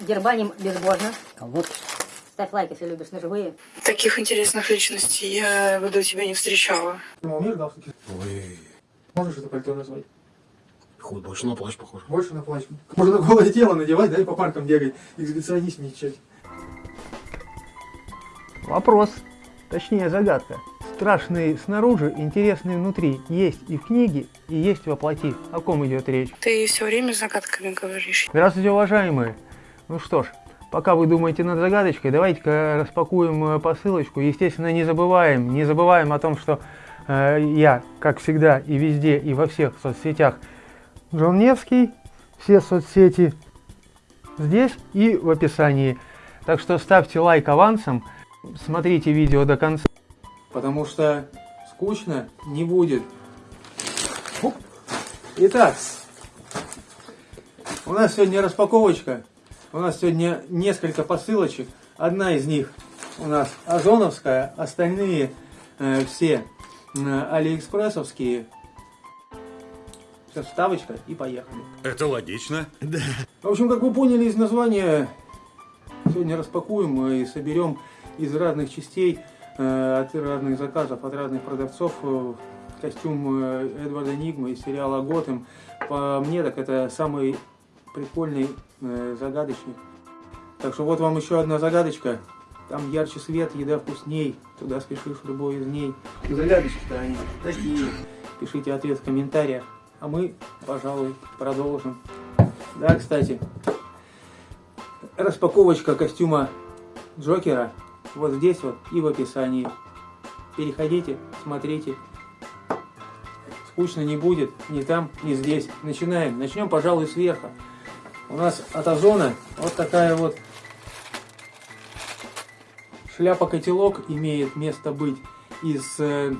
Дербаним безбожно. Вот. Ставь лайк, если любишь ножевые. Таких интересных личностей я до тебя не встречала. Ну, умеешь галстуки? Ой, Можешь это пальто назвать? хуй, больше на плащ похож. Больше на плащ. Можно голое тело надевать, да, и по паркам бегать. Эксбиционист мечать. Вопрос, точнее загадка. Страшные снаружи, интересные внутри. Есть и в книге, и есть во плоти. О ком идет речь? Ты все время загадками говоришь. Здравствуйте, уважаемые. Ну что ж, пока вы думаете над загадочкой, давайте-ка распакуем э, посылочку. Естественно, не забываем, не забываем о том, что э, я, как всегда, и везде, и во всех соцсетях Джон Невский. Все соцсети здесь и в описании. Так что ставьте лайк авансом, смотрите видео до конца. Потому что скучно не будет. Итак, у нас сегодня распаковочка. У нас сегодня несколько посылочек. Одна из них у нас озоновская, остальные э, все э, алиэкспрессовские. Сейчас вставочка и поехали. Это логично. В общем, как вы поняли из названия, сегодня распакуем и соберем из разных частей, э, от разных заказов, от разных продавцов э, костюм э, Эдварда Нигма из сериала Готэм. По мне, так это самый прикольный э, загадочник. Так что вот вам еще одна загадочка. Там ярче свет, еда вкусней. Туда спешишь любой из ней. Загадочки-то они такие. Пишите ответ в комментариях. А мы, пожалуй, продолжим. Да, кстати, распаковочка костюма Джокера вот здесь вот и в описании. Переходите, смотрите. Скучно не будет ни там, ни здесь. Начинаем. Начнем, пожалуй, сверху. У нас от Озона вот такая вот шляпа-котелок имеет место быть из э,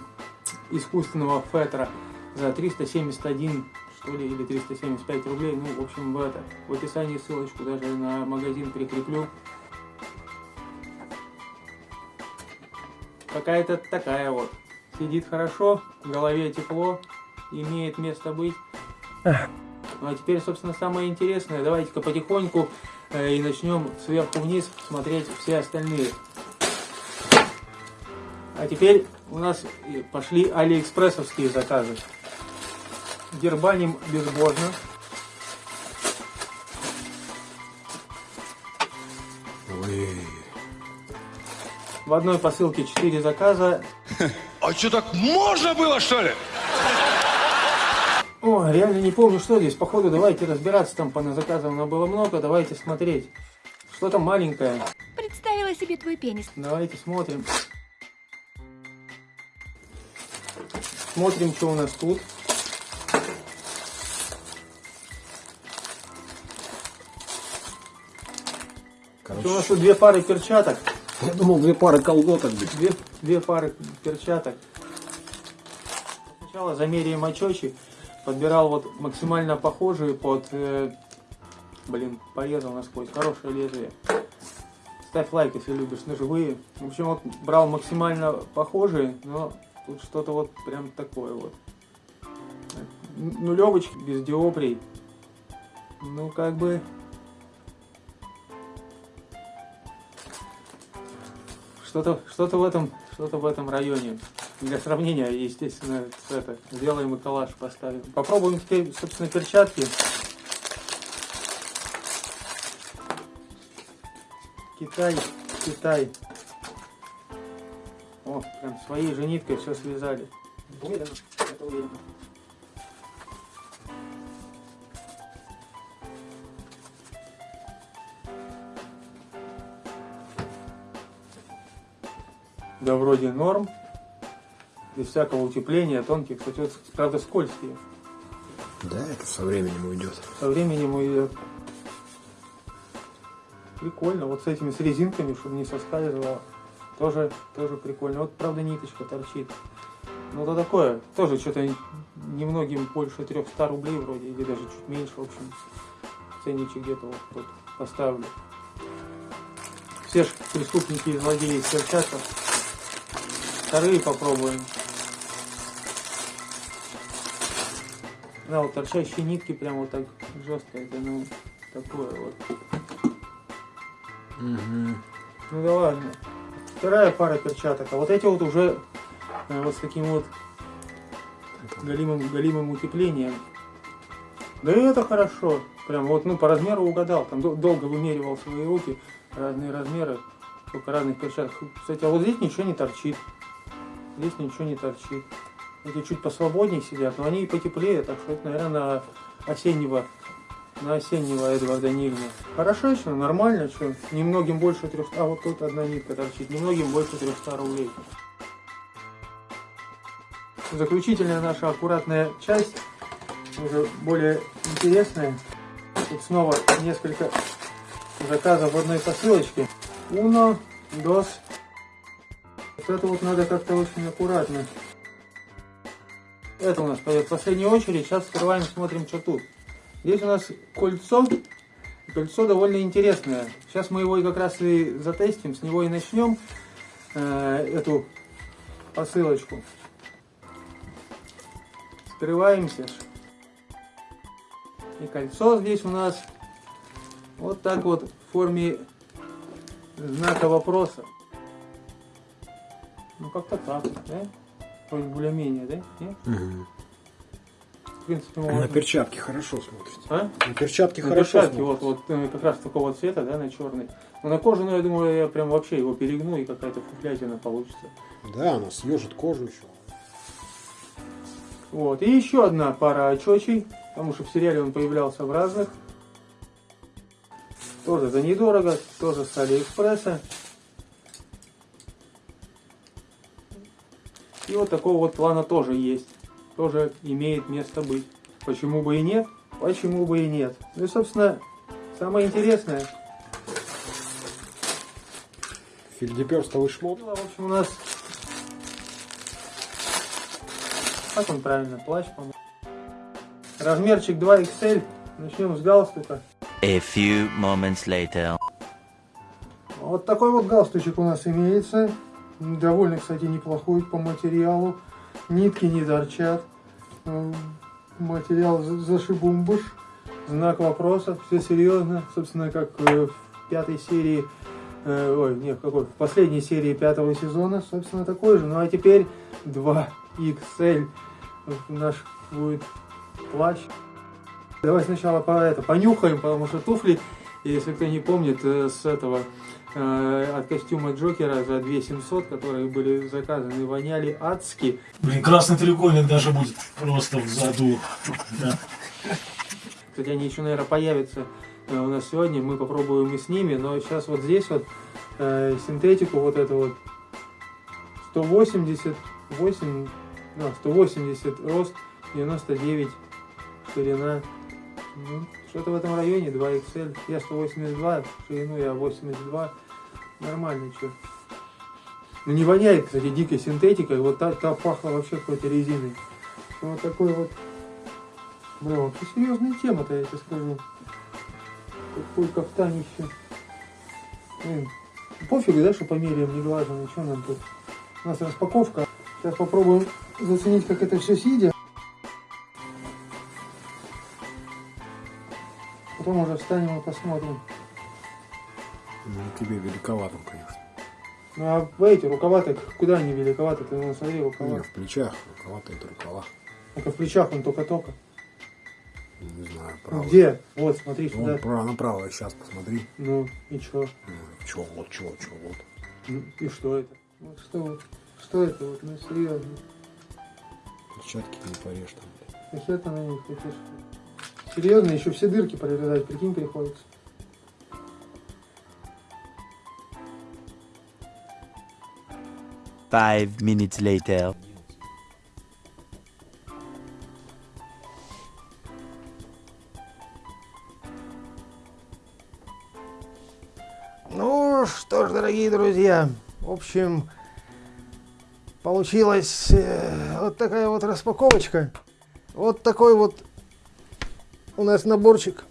искусственного фетра за 371 что ли, или 375 рублей. Ну, в общем, в, это, в описании ссылочку даже на магазин прикреплю. Какая-то такая вот. Сидит хорошо, в голове тепло, имеет место быть. Ну а теперь, собственно, самое интересное. Давайте-ка потихоньку э, и начнем сверху вниз смотреть все остальные. А теперь у нас пошли алиэкспрессовские заказы. Дербаним безбожно. Ой, В одной посылке 4 заказа. А что, так можно было, что ли? О, реально не помню, что здесь. Походу, давайте разбираться. Там по заказам было много. Давайте смотреть. Что-то маленькое. Представила себе твой пенис. Давайте смотрим. Смотрим, что у нас тут. короче, У нас тут две пары перчаток. я думал, две пары колготок. Две, две пары перчаток. Сначала замеряем очечи. Подбирал вот максимально похожие под... э, блин, порезал насквозь. Хорошее лезвие. Ставь лайк, если любишь ножевые. В общем, вот брал максимально похожие, но тут что-то вот прям такое вот. Нулевочки без диоприй. Ну, как бы... Что-то что в этом что-то в этом районе. Для сравнения, естественно, это, сделаем и коллаж поставим. Попробуем теперь, собственно, перчатки. Китай, Китай. О, прям своей же ниткой все связали. Это. Да вроде норм. Без всякого утепления, тонких, кстати, вот, правда, скользкие. Да, это со временем уйдет. Со временем идет. Прикольно. Вот с этими, с резинками, чтобы не соскальзывало. Тоже, тоже прикольно. Вот, правда, ниточка торчит. Ну, это такое. Тоже что-то немногим больше 300 рублей вроде, или даже чуть меньше, в общем. Ценничек где-то вот тут поставлю. Все ж преступники и злодеи перчатках. Вторые попробуем. Да, вот торчащие нитки прям вот так жестко. Это, ну, такое вот. Ну да ладно. Вторая пара перчаток. А вот эти вот уже э, вот с таким вот галимым, галимым утеплением. Да и это хорошо. Прям вот, ну, по размеру угадал. Там дол- долго вымеривал свои руки, разные размеры, сколько разных перчаток. Кстати, а вот здесь ничего не торчит. Здесь ничего не торчит. Эти чуть посвободнее сидят, но они и потеплее, так что это, наверное, на осеннего, на осеннего Эдварда Нильна. Хорошо еще, нормально, что немногим больше 300, а вот тут одна нитка торчит, немногим больше 300 рублей. Заключительная наша аккуратная часть, уже более интересная. Тут снова несколько заказов в одной посылочке. Uno, dos. Вот это вот надо как-то очень аккуратно. Это у нас пойдет в последнюю очередь. Сейчас открываем, смотрим, что тут. Здесь у нас кольцо. Кольцо довольно интересное. Сейчас мы его и как раз и затестим, с него и начнем э, эту посылочку. Скрываемся. И кольцо здесь у нас вот так вот в форме знака вопроса. Ну как-то так, да? Вроде более-менее, да? Нет? Мгм. В принципе, На можно. перчатки хорошо смотрится. А? На перчатки На хорошо перчатке вот, смотрится. вот э, как раз такого цвета, да, на черный. Но на кожу, ну, я думаю, я прям вообще его перегну и какая-то фуфлятина получится. Да, она съежит кожу еще. Вот. И еще одна пара очочей, потому что в сериале он появлялся в разных. Тоже за недорого, тоже с Алиэкспресса. И вот такого вот плана тоже есть. Тоже имеет место быть. Почему бы и нет? Почему бы и нет? Ну и, собственно, самое интересное. Фельдеперстовый шмот. В общем, у нас... Как он правильно? Плащ, по-моему. Размерчик 2XL. Начнем с галстука. A few moments later. Вот такой вот галстучек у нас имеется. Довольно, кстати, неплохой по материалу. Нитки не торчат. Материал за- зашибумбуш. Знак вопроса. Все серьезно. Собственно, как э, в пятой серии... э, ой, нет, какой? В последней серии пятого сезона. Собственно, такой же. Ну а теперь 2XL. Вот Наш будет плащ. Давай сначала по это понюхаем, потому что туфли, если кто не помнит, э, с этого от костюма Джокера за 2700, которые были заказаны, воняли адски. Блин, красный треугольник даже будет просто в заду. Да. Кстати, они еще, наверное, появятся э, у нас сегодня, мы попробуем и с ними, но сейчас вот здесь вот э, синтетику вот это вот 188, да, 180 рост, 99 ширина. Ну, что-то в этом районе, 2XL. Я 182, ширину я 82. Нормально, что. Ну не воняет, кстати, дикой синтетикой. Вот та, та пахла вообще какой-то резиной. Вот такой вот. Бля, вообще серьезная тема-то, я тебе скажу. Какой кафтанище. Блин, пофигу, да, что померяем, не глажено, что нам тут. У нас распаковка. Сейчас попробуем заценить, как это все сидя. Потом уже встанем и посмотрим. Ну, тебе великовато, конечно. Ну а эти рукава-то, куда они великоваты? Ты ну, смотри, рукава. Не, в плечах. Рукава-то это рукава. Это в плечах он только-только. Не знаю, Ну, право. где? Вот, смотри Ну, сюда. право, направо, сейчас посмотри. Ну, и чё? Ну, чё, вот, чё, чё, вот. Ну, и что это? Вот что вот? Что это вот? Ну, серьезно. Перчатки не порежь там. ты на них хочешь? Серьезно, еще все дырки прорезать, прикинь, приходится. Five minutes later. Ну что ж, дорогие друзья, в общем, получилась э, вот такая вот распаковочка. Вот такой вот у нас наборчик.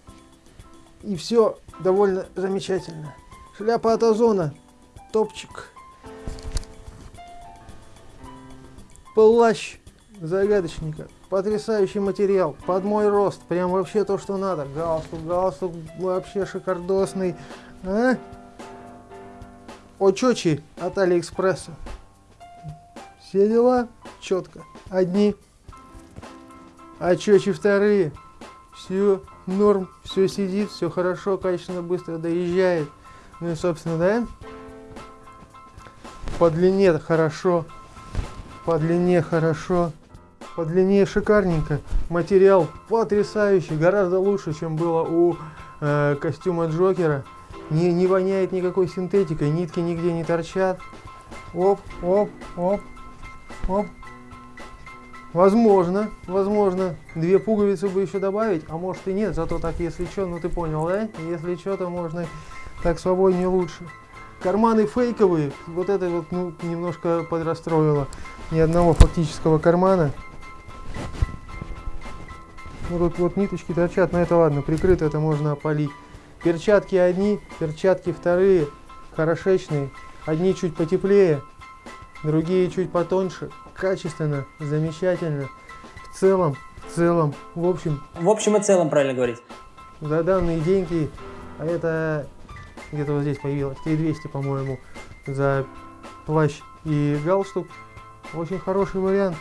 И все довольно замечательно. Шляпа от озона, топчик, плащ загадочника, потрясающий материал, под мой рост, прям вообще то, что надо. Галстук, галстук вообще шикардосный. А? очочи от Алиэкспресса. Все дела четко. Одни. Очочи вторые. Все норм, все сидит, все хорошо, качественно, быстро доезжает. Ну и, собственно, да, по длине хорошо, по длине хорошо, по длине шикарненько. Материал потрясающий, гораздо лучше, чем было у э, костюма Джокера. Не, не воняет никакой синтетикой, нитки нигде не торчат. Оп, оп, оп, оп. Возможно, возможно, две пуговицы бы еще добавить, а может и нет, зато так, если что, ну ты понял, да? Если что, то можно так свободнее лучше. Карманы фейковые, вот это вот, ну, немножко подрастроило. Ни одного фактического кармана. Ну, тут вот ниточки торчат, но это ладно, прикрыто это можно опалить. Перчатки одни, перчатки вторые, хорошечные. Одни чуть потеплее, другие чуть потоньше. Качественно, замечательно. В целом, в целом, в общем, В общем и целом, правильно говорить. за данные деньги, а это где-то вот здесь появилось, 3200, по-моему, за плащ и галстук. Очень хороший вариант.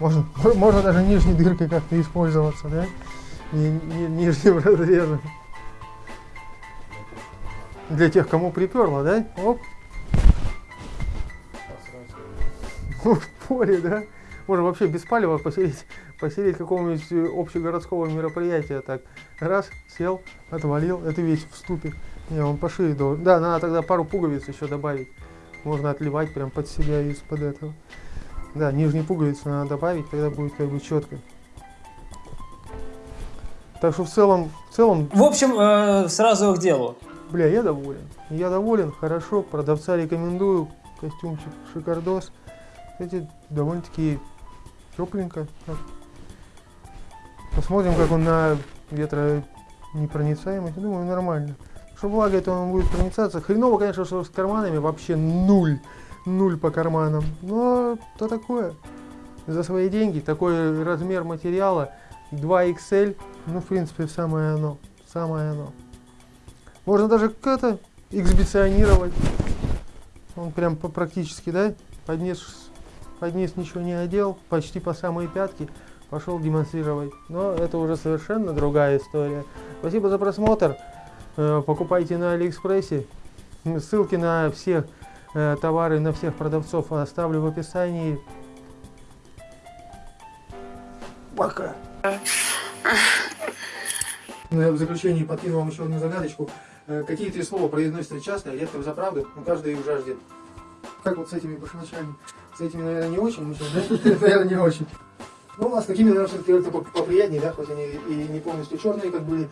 Можно, можно даже нижней дыркой как-то использоваться, да? Ни- ни- нижним разрезом. Для тех, кому приперло, да? Оп. В поле, да? Можно вообще без палева посидеть, посидеть какого-нибудь э, общегородского мероприятия. Так, раз, сел, отвалил, это весь в ступе. Не, он по шее должен. Да, надо тогда пару пуговиц еще добавить. Можно отливать прям под себя из-под этого. Да, нижние пуговицы надо добавить, тогда будет как бы четко. Так что в целом, в целом, В общем, э, сразу к делу. бля, я доволен. Я доволен, хорошо, продавца рекомендую. Костюмчик шикардос. Кстати, довольно-таки тепленько. Посмотрим, как он на ветронепроницаемость. Думаю, нормально. Что влагой, то он будет проницаться. Хреново, конечно, что с карманами вообще нуль. Нуль по карманам. Но то такое. За свои деньги такой размер материала 2XL. Ну, в принципе, самое оно. Самое оно. Можно даже как-то эксбиционировать. Он прям практически, да? Поднес, подниз ничего не одел, почти по самые пятки. Пошел демонстрировать. Но это уже совершенно другая история. Спасибо за просмотр. Э, Покупайте на Алиэкспрессе. Ссылки на все э, товары, на всех продавцов оставлю в описании. Пока. Ну, я в заключении подкину вам еще одну загадочку. Э, Какие три слова произносятся часто, а редко за правду, но каждый их жаждет. Как вот с этими башмачами? С этими, наверное, не очень, да? Наверное, не очень. Ну, а с такими, наверное, все-таки поприятнее, да, хоть они и не полностью черные, как были